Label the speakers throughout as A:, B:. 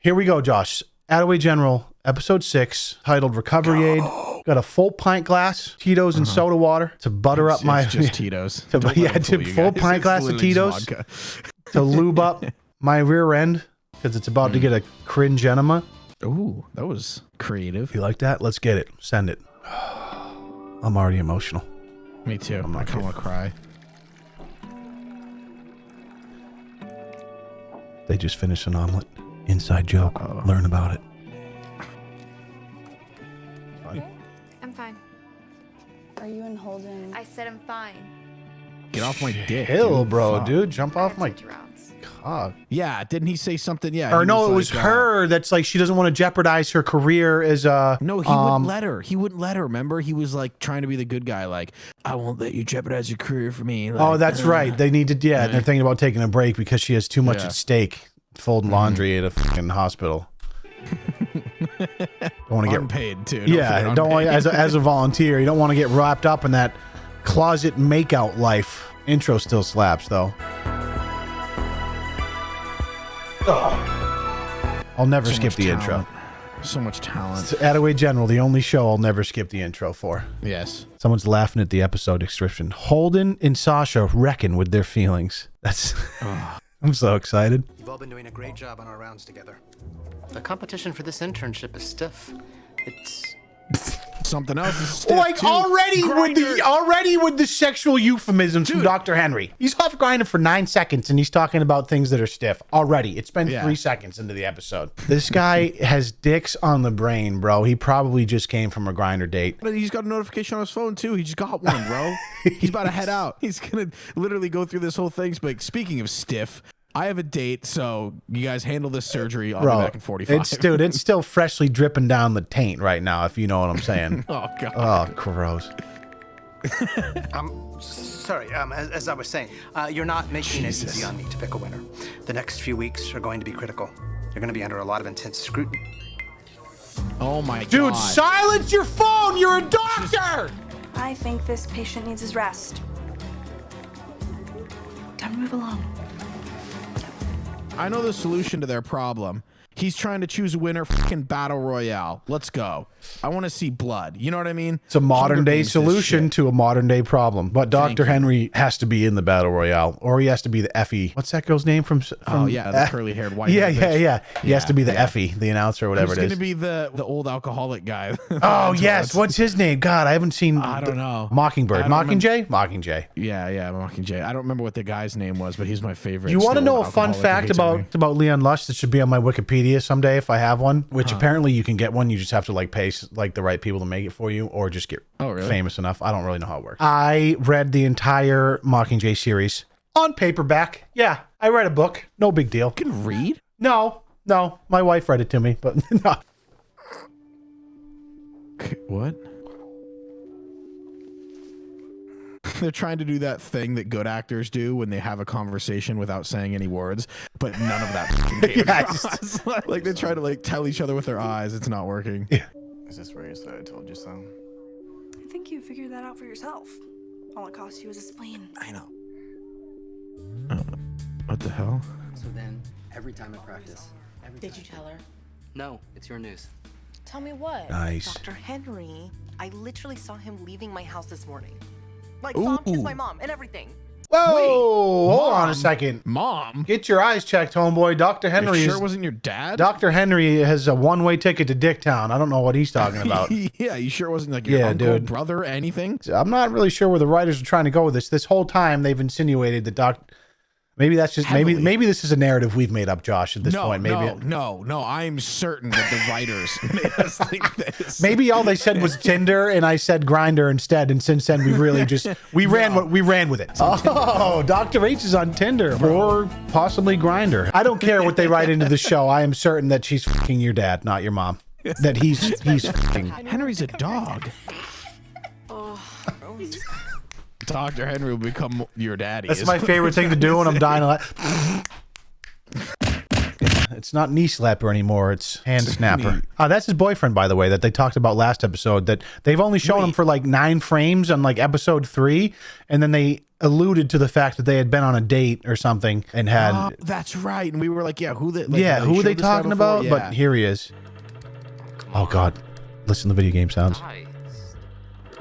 A: Here we go, Josh. Attaway General, episode six, titled Recovery Aid. Got a full pint glass, Tito's and uh-huh. soda water to butter up my
B: it's just Tito's.
A: To-
B: Don't
A: yeah, to full
B: guys.
A: pint
B: It's
A: glass of Tito's. to lube up my rear end because it's about to mm. get a cringe enema.
B: Ooh, that was creative.
A: You like that? Let's get it. Send it. I'm already emotional.
B: Me too.
A: I'm
B: I
A: not
B: kind of want to cry.
A: They just finished an omelet. Inside joke.
B: Uh-oh.
A: Learn about it.
C: I'm fine.
D: Are you in Holden?
C: I said I'm fine.
B: Get off my dick.
A: Hill, bro,
B: Fuck.
A: dude. Jump off my
C: such
A: cock.
B: Yeah, didn't he say something? Yeah.
A: Or
B: he
A: no, it was
B: like, uh,
A: her that's like she doesn't want to jeopardize her career as a.
B: No, he
A: um,
B: wouldn't let her. He wouldn't let her. Remember, he was like trying to be the good guy. Like, I won't let you jeopardize your career for me. Like,
A: Oh, that's
B: uh,
A: right. They need to. Yeah, they're thinking about taking a break because she has too much
B: Yeah.
A: at stake. Folding mm-hmm. laundry at a fucking hospital. don't want to get
B: paid too. Don't
A: yeah, don't want as a, as a volunteer, you don't want to get wrapped up in that closet makeout life. Intro still slaps though. I'll never
B: So
A: skip the
B: talent. So much talent.
A: intro. Attaway General, the only show I'll never skip the intro for.
B: Yes.
A: Someone's laughing at the episode description. Holden and Sasha reckon with their feelings. That's. I'm so excited.
E: You've all been doing a great job on our rounds together. The competition for this internship is stiff. It's
B: Something else.
A: Like
B: too.
A: already with the already with the sexual euphemisms from Dr. Henry. He's off grinding for nine seconds and he's talking about things that are stiff already. It's been
B: Yeah.
A: three seconds into the episode. This guy has dicks on the brain, bro. He probably just came from a Grindr date.
B: But he's got a notification on his phone too. He just got one, bro. he's about to head out. He's gonna literally go through this whole thing. But speaking of stiff, I have a date, so you guys handle this surgery. I'll be
A: Bro,
B: back in 45.
A: it's dude, it's still freshly dripping down the taint right now, if you know what I'm saying.
B: oh god.
A: oh, gross.
E: I'm sorry. Um, as, as I was saying, uh, you're not making it easy on me to pick a winner. The next few weeks are going to be critical. You're going to be under a lot of intense scrutiny.
B: oh my god.
A: Dude,
B: god.
A: silence your phone! You're a doctor!
D: I think this patient needs his rest. Time to move along.
B: I know the solution to their problem. He's trying to choose a winner. Fucking battle royale. Let's go. I want to see blood. You know what I mean?
A: It's a modern day solution to a modern day problem. But Dr.
B: you.
A: Henry has to be in the battle royale, or he has to be the Effie. What's that girl's name from? from
B: Oh yeah, the
A: Eh,
B: curly haired white.
A: Yeah, yeah,
B: bitch.
A: yeah. He has to be the
B: yeah.
A: Effie, the announcer, or whatever
B: Who's
A: it
B: gonna be the the old alcoholic guy?
A: oh yes, what's his name? God, I haven't seen.
B: I don't know.
A: Mockingbird, Mockingjay, Mockingjay.
B: Yeah, yeah, Mockingjay. I don't remember what the guy's name was, but he's my favorite.
A: You want to know a fun fact about about Leon Lush that should be on my Wikipedia someday if I have one? Which uh-huh. apparently you can get one. You just have to like pay like the right people to make it for you, or just get
B: Oh, really?
A: famous enough. I don't really know how it works. I read the entire Mockingjay series on paperback. Yeah, I read a book. No big deal.
B: You can read?
A: No, no, my wife read it to me, but no.
B: What? They're trying to do that thing that good actors do when they have a conversation without saying any words, but none of that
A: Yeah,
B: across. like they try to like tell each other with their eyes. It's not working. Yeah.
F: Is this where you said I told you so?
D: I think you figured that out for yourself. All it cost you was a spleen.
F: I know.
B: What the hell?
G: So then, every time I practice, every
H: Did
G: time-
H: you tell her?
G: No, it's your news.
H: Tell me what?
A: Nice.
H: Dr. Henry, I literally saw him leaving my house this morning. Like, saw him kiss
B: Ooh.
H: my mom and everything.
A: Whoa, hold on a second.
B: Mom?
A: Get your eyes checked, homeboy. Dr.
B: You
A: Henry
B: sure
A: is
B: wasn't your dad?
A: Dr. Henry has a one-way ticket to Dicktown. I don't know what he's talking about.
B: yeah, you sure wasn't like your
A: Yeah,
B: uncle,
A: dude.
B: brother, anything?
A: I'm not really sure where the writers are trying to go with this. This whole time they've insinuated that Doc. Maybe that's just maybe
B: Heavily.
A: maybe this is a narrative we've made up, Josh. At this
B: no,
A: point, maybe
B: no, no, no. I'm certain that the writers made us think this.
A: maybe all they said was Tinder, and I said Grindr instead. And since then, we really just we ran what we ran with it. Oh, Doctor H is on Tinder or possibly Grindr. I don't care what they write into the show. I am certain that she's fucking your dad, not your mom. That he's he's fucking.
B: Henry's a dog. Oh, Dr. Henry will become your daddy.
A: That's
B: is
A: my favorite thing to do when I'm dying. Like, It's not knee slapper anymore. It's hand snapper. Uh, that's his boyfriend, by the way, that they talked about last episode. That they've only shown him for like nine frames on like episode three, and then they alluded to the fact that they had been on a date or something and had.
B: Oh, that's right. And we were like, yeah, who the like,
A: yeah,
B: they
A: who were they
B: showed this guy
A: talking about?
B: Yeah.
A: But here he is. Oh God, listen to the video game sounds.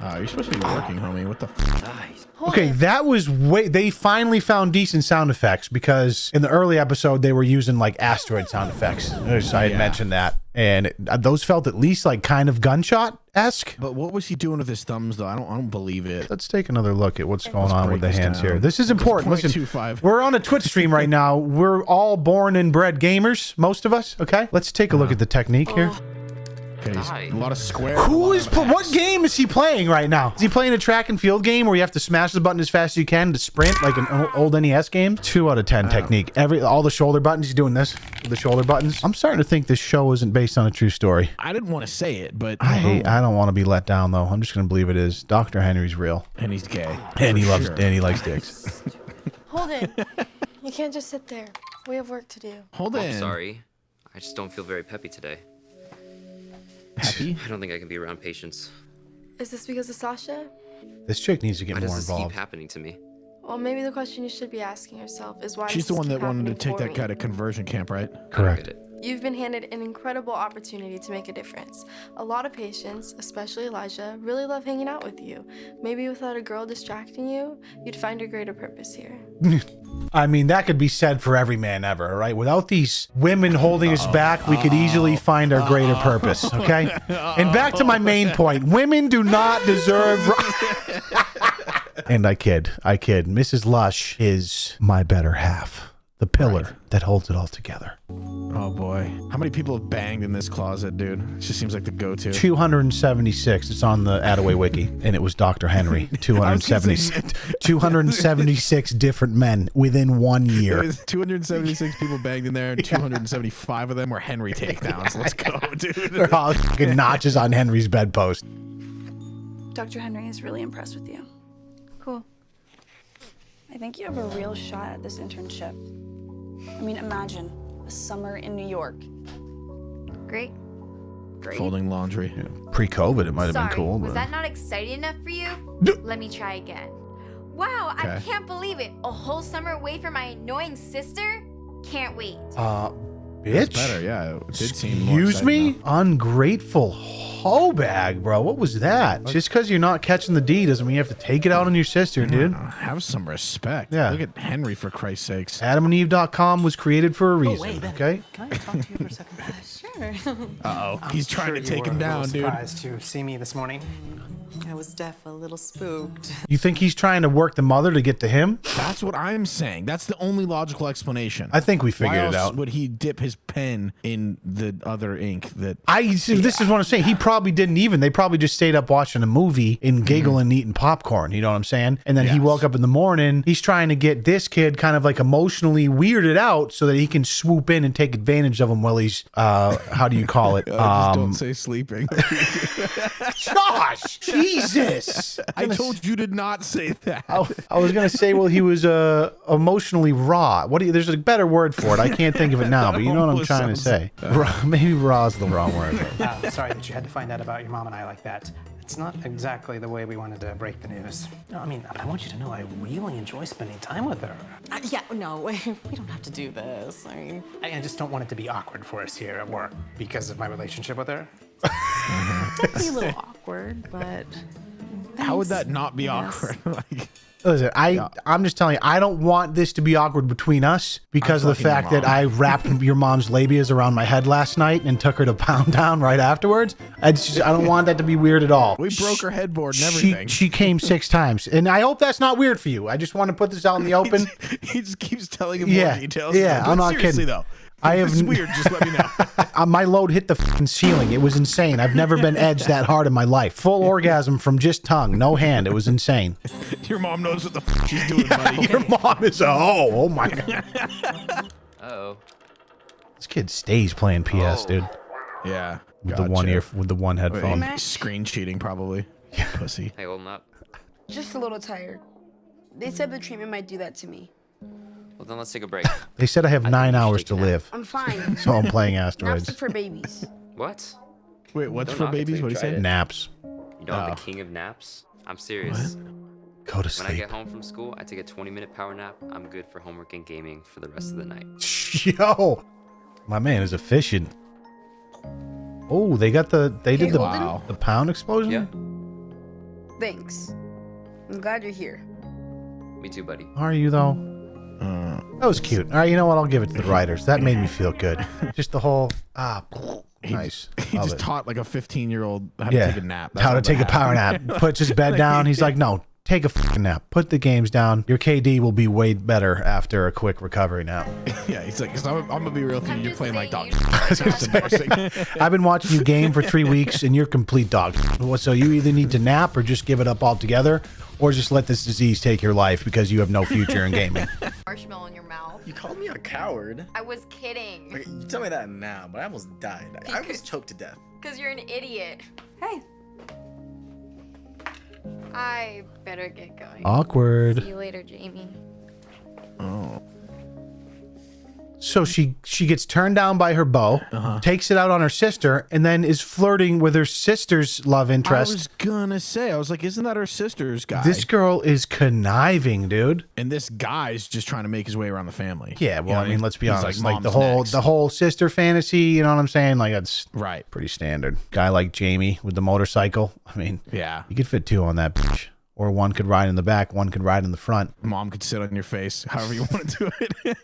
B: Oh, you're supposed to be working, homie. What the? F-
A: Okay, that was way. They finally found decent sound effects because in the early episode they were using like asteroid sound effects. I had
B: Yeah.
A: mentioned that, and it, uh, those felt at least like kind of gunshot esque.
B: but what was he doing with his thumbs though? I don't. I don't believe it.
A: Let's take another look at what's going on with the
B: break this
A: hands here. This is important. Listen, we're on a Twitch stream right now. We're all born and bred gamers, most of us. Okay, let's take a look at the technique here.
B: Okay, he's- a lot of square.
A: Who is what game is he playing right now? Is he playing a track and field game where you have to smash the button as fast as you can to sprint like an old NES game? Two out of ten technique. Every all the shoulder buttons. He's doing this the shoulder buttons. I'm starting to think this show isn't based on a true story.
B: I didn't want to say it, but
A: I um, hate. I don't want to be let down though. I'm just gonna believe it is. Dr. Henry's real,
B: and he's gay.
A: and he loves
B: sure.
A: and he likes dicks.
C: Holden, you can't just sit there. We have work to do.
B: Hold
I: I'm sorry. I just don't feel very peppy today.
B: Happy?
I: I don't think I can be around patients.
C: Is this because of Sasha?
A: This chick needs to get
I: Why does
A: more
I: this
A: involved.
I: keep happening to me?
C: Well, maybe the question you should be asking yourself is why.
B: She's
C: does
B: the
C: this
B: one
C: keep
B: that wanted to take that
C: me?
B: guy to conversion camp, right?
A: Correct.
C: You've been handed an incredible opportunity to make a difference. A lot of patients, especially Elijah, really love hanging out with you. Maybe without a girl distracting you, you'd find a greater purpose here.
A: I mean, that could be said for every man ever, right? Without these women holding us back, we could easily find our greater purpose, okay? And back to my main point women do not deserve. and I kid, I kid. Mrs. Lush is my better half, the pillar that holds it all together.
B: Oh boy, how many people have banged in this closet, dude? It just seems like the go-to.
A: 276. It's on the Attaway Wiki, and it was Dr. Henry. 276, 276 different men within one year.
B: 276 people banged in there, and 275 of them were Henry takedowns. Let's go, dude.
A: They're all fucking notches on Henry's bedpost.
D: Dr. Henry is really impressed with you.
C: Cool.
D: I think you have a real shot at this internship. I mean, imagine a summer in New York.
C: Great.
D: Great.
B: Folding laundry.
A: Pre-COVID, it might have been cool.
J: was
A: But...
J: that not exciting enough for you? Let me try again. Wow, I can't believe it. A whole summer away from my annoying sister? Can't wait.
A: Uh,
B: It's
A: bitch.
B: better, yeah. It did seem more
A: Excuse
B: exciting,
A: me? Ungrateful hoe bag, bro. What was that? Just because you're not catching the D doesn't mean you have to take it out on your sister, dude.
B: though. Have some respect.
A: Yeah.
B: Look at Henry for Christ's sakes.
A: AdamandEve.com was created for a
H: Oh,
A: reason,
H: wait,
A: okay?
H: Can I talk to you for a second?
C: Sure.
B: Uh oh, he's trying to
E: you
B: take
E: were
B: him
E: a little
B: down, dude.
E: Surprised to see me this morning.
H: I was deaf, a little spooked.
A: You think he's trying to work the mother to get to him?
B: That's what I'm saying. That's the only logical explanation.
A: I think we
B: Why
A: figured
B: else
A: it out.
B: Would he dip his pen in the other ink that
A: I see, this is what I'm saying. He probably didn't even. They probably just stayed up watching a movie and giggling, and eating popcorn. You know what I'm saying? And then he
B: Mm-hmm.
A: Woke up in the morning. He's trying to get this kid kind of like emotionally weirded out so that he can swoop in and take advantage of him while he's uh, how do you call it?
B: Uh, just don't
A: um,
B: say sleeping.
A: Josh, Jesus!
B: I told you to not say that.
A: I, I was gonna say, well, he was uh, emotionally raw. What? Do you, there's a better word for it. I can't think of it now, but you know what I'm trying to say. Raw, maybe raw is the wrong word.
E: Uh, sorry that you had to find out about your mom and I like that. It's not exactly the way we wanted to break the news. No, I mean, I want you to know I really enjoy spending time with her.
H: Uh, yeah, no, we don't have to do this. I mean,
E: I, I just don't want it to be awkward for us here at work because of my relationship with her.
H: it'd be a little awkward, but.
B: How would that not be
H: I guess.
B: awkward? like,
A: Listen, I I'm just telling you, I don't want this to be awkward between us because of the fact that. I wrapped your mom's labias around my head last night and took her to Pound Town right afterwards. I just I don't want that to be weird at all.
B: we broke her headboard and
A: She
B: everything.
A: she came six times, and I hope that's not weird for you. I just want to put this out in the open.
B: he just keeps telling him
A: Yeah,
B: more details.
A: yeah,
B: But
A: I'm not
B: seriously,
A: kidding.
B: though.
A: I
B: if
A: have
B: this is weird. Just let me know.
A: Uh, my load hit the fucking ceiling. It was insane. I've never been edged that hard in my life. Full orgasm from just tongue, no hand. It was insane.
B: Your mom knows what the f- she's doing, buddy.
A: Your mom is a oh, oh my god.
I: Uh-oh.
A: This kid stays playing PS, dude.
B: Yeah.
A: With the one ear, with the one headphone.
B: Wait, Screen cheating, probably. Yeah. Pussy.
I: Hey, holding up.
K: Just a little tired. They said the treatment might do that to me.
I: Well, then let's take a break.
A: They said I have
I: think
A: nine hours to
I: a nap.
A: live.
K: I'm fine.
A: So I'm playing
K: Naps
A: asteroids.
K: are for babies.
I: what?
B: Wait, what's
I: Don't
B: for
I: knock it till
B: babies? What do you say?
I: it.
A: Naps.
I: You know I'm
B: Oh.
I: the ah. king of naps? I'm serious. What?
A: Go to
I: When I get home from school, I take a 20 minute power nap. I'm good for homework and gaming for the rest of the night.
A: Yo, my man is efficient. Oh, they got the they did the
K: Holden?
A: the pound explosion.
I: Yeah.
K: Thanks. I'm glad you're here.
I: Me too, buddy.
A: Are you though?
B: Uh,
A: That was cute. All right, you know what? I'll give it to the writers. That made me feel good. Just the whole ah, nice.
B: he
A: Love
B: just
A: it.
B: taught like a 15 year old how
A: yeah,
B: to take a nap. That's
A: how to take a
B: that
A: power nap. Puts his bed down. He's like, no, take a fucking nap. Put the games down. Your KD will be way better after a quick recovery nap.
B: yeah, he's like, 'cause I'm, I'm gonna be real with you. You're playing like
J: saying,
B: dog.
J: you
B: embarrassing.
A: I've been watching you game for three weeks, and you're complete dog. So you either need to nap or just give it up altogether, or just let this disease take your life because you have no future in gaming.
J: Marshmallow in your mouth.
F: You called me a coward.
J: I was kidding.
F: Okay, you tell me that now, but I almost died. I, I was choked to death.
J: Because you're an idiot. Hey. I better get going.
A: Awkward.
J: See you later, Jamie.
B: oh.
A: So she she gets turned down by her beau,
B: Uh-huh.
A: takes it out on her sister, and then is flirting with her sister's love interest.
B: I was gonna say, I was like, isn't that her sister's guy?
A: This girl is conniving, dude.
B: and this guy's just trying to make his way around the family.
A: Yeah,
B: You
A: well,
B: know
A: I
B: what
A: mean, let's be honest. Like, the whole
B: next."
A: the whole sister fantasy, you know what I'm saying? Like that's
B: right.
A: pretty standard. Guy like Jamie with the motorcycle. I mean,
B: Yeah,
A: you could fit two on that bitch. Or one could ride in the back, one could ride in the front.
B: mom could sit on your face, however you want to do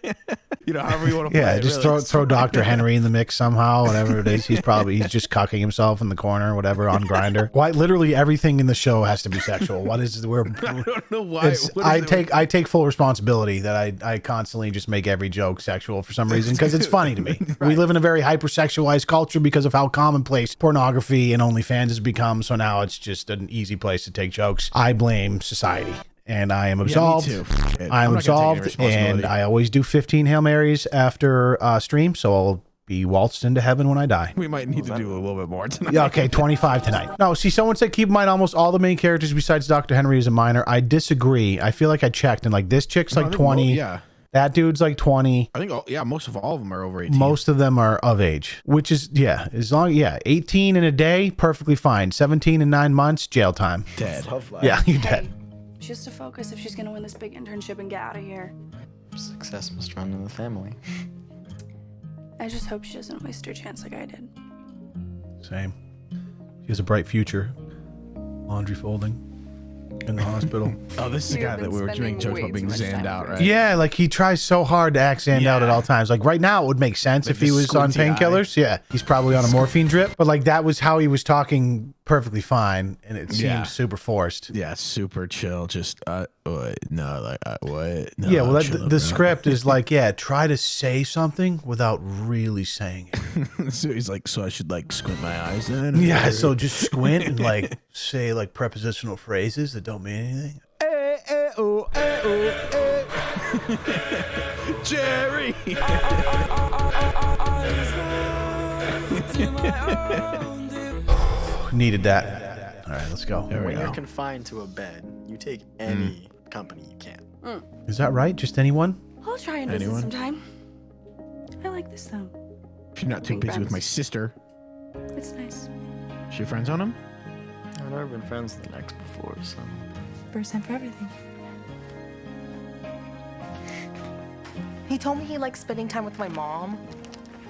B: it. you know, however you want to.
A: Yeah, just
B: really.
A: throw throw. Dr. Henry in the mix somehow, whatever it is. He's probably he's just cucking himself in the corner, whatever, on Grindr. Why literally everything in the show has to be sexual. What is we're
B: I don't know why.
A: it's,
B: what is
A: I
B: it
A: take I take full responsibility that I, I constantly just make every joke sexual for some reason because it's funny to me. We live in a very hypersexualized culture because of how commonplace pornography and OnlyFans has become. So now it's just an easy place to take jokes. I blame society. And I am absolved.
B: too. Fuck it.
A: I
B: I'm
A: am
B: not gonna take any
A: absolved, and. I always do 15 hail marys after uh, stream, so I'll be waltzed into heaven when I die.
B: We might need to do a little bit more tonight.
A: Yeah, okay, 25 tonight. No, see, someone said keep in mind almost all the main characters besides Dr. Henry is a minor. I disagree. I feel like I checked, and like this chick's
B: No,
A: like
B: think mo-
A: 20.
B: yeah,
A: That dude's like 20.
B: I think. All, yeah, most of all of them are over 18.
A: Most of them are of age, which is, yeah, as long, yeah, 18 in a day, perfectly fine. 17 in nine months, jail time.
B: dead.
F: Tough.
A: Yeah, you're dead.
D: She has to focus if she's gonna win this big internship and get out of here.
F: Success must run in the family.
D: I just hope she doesn't waste her chance like I did.
A: Same. She has a bright future. Laundry folding in the hospital.
B: Oh, this is the guy that we were
K: spending
B: making jokes about being
K: too
B: zanned out, right?
A: Yeah, like he tries so hard to act Zanned out at all times. Like right now, it would make sense
B: Like
A: if he was on painkillers. Yeah, he's probably on a morphine drip. But like that was how he was talking perfectly fine, and it seemed
B: Yeah.
A: super forced.
B: Yeah, super chill. Just uh, what? No, like uh, what? No,
A: yeah, well, that,
B: chill
A: the, the script is like, yeah, try to say something without really saying it.
B: so he's like, so I should like squint my eyes then.
A: yeah, so just squint and like say like prepositional phrases that don't mean anything.
B: Eh, eh, oh, eh, oh, eh. Jerry.
A: Needed that. All right, let's go.
B: There we
F: When you're confined to a bed, you take mm. any company you can. Mm.
A: Is that right? Just anyone?
D: I'll try and visit
B: Anyone?
D: sometime. I like this though.
B: If you're not too busy with my sister,
D: It's nice.
B: is your friends on him?
F: I've never been friends with an ex before, so.
D: First time for everything.
H: He told me he likes spending time with my mom.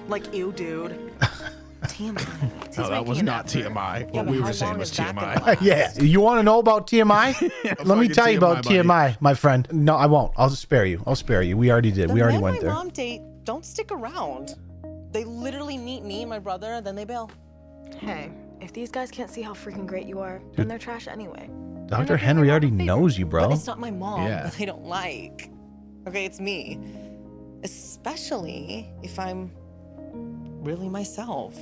H: Like, ew, dude. TMI.
B: No, that was not
H: effort.
B: TMI. What
H: but
B: we were saying was
H: is that gonna
B: TMI.
A: Yeah, you want to know about TMI? Let me
B: fucking
A: tell you about
B: TMI, buddy.
A: TMI, my friend. No, I won't. I'll spare you. I'll spare you. We already did.
H: The
A: we already
H: men
A: went
H: my
A: there.
H: mom date don't stick around. They literally meet me and my brother, then they bail.
C: Hey, if these guys can't see how freaking great you are, then they're trash anyway.
A: Dr. Henry already knows you, bro.
H: But it's not my mom
B: Yeah.
H: that they don't like. Okay, it's me. Especially if I'm really myself.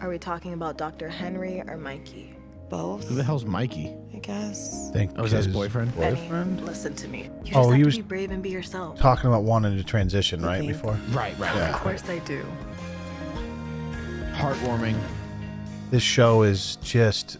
C: Are we talking about Dr. Henry or Mikey?
H: Both,
B: Who the hell's Mikey?
H: I guess.
A: Think
B: Oh, is that his
A: his
B: boyfriend?
A: Boyfriend?
C: Listen to me. You just
A: Oh,
C: have
A: he
C: to
A: was-
C: be brave and be yourself.
A: Talking about wanting to transition, right?
H: think?
A: Before
B: Right, right.
A: Yeah.
C: Of course I do.
B: Heartwarming.
A: this show is just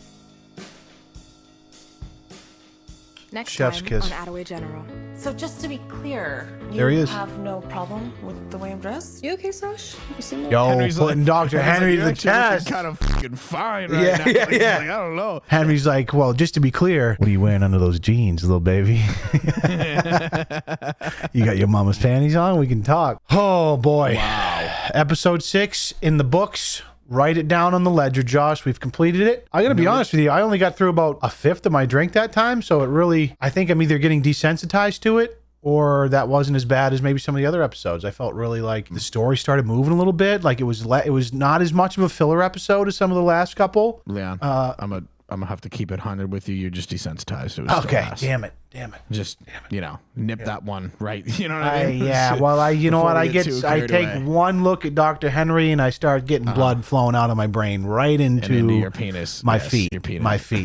L: Next
A: Chef's
L: time
A: kiss.
L: on Attaway General.
H: So just to be clear, you
A: There he is.
H: have no problem with the way I'm dressed?
D: You okay, Sosh? You seem
A: Yo,
B: Henry's
A: putting
B: like-
A: Dr. Henry to the test.
B: Kind of fucking fine right
A: Yeah,
B: now.
A: yeah,
B: Like,
A: yeah.
B: like, I don't know.
A: Henry's like, well, just to be clear, what are you wearing under those jeans, little baby? you got your mama's panties on? We can talk. Oh, boy. Wow. Episode six in the books. Write it down on the ledger, Josh. We've completed it. I got to be honest with you. I only got through about a fifth of my drink that time. So it really, I think I'm either getting desensitized to it or that wasn't as bad as maybe some of the other episodes. I felt really like the story started moving a little bit. Like it was, le- it was not as much of a filler episode as some of the last couple.
B: Leon,
A: Uh,
B: I'm a I'm gonna have to keep it hundred with you. You're just desensitized. It
A: Okay, damn it, damn it.
B: Just you know, nip that one right. You know what I
A: I,
B: mean?
A: yeah, well, I you know what I get,
B: too
A: I take
B: away.
A: One look at Dr. Henry and I start getting uh-huh. blood flowing out of my brain right into,
B: into your penis.
A: my
B: Yes,
A: feet,
B: your penis.
A: my feet,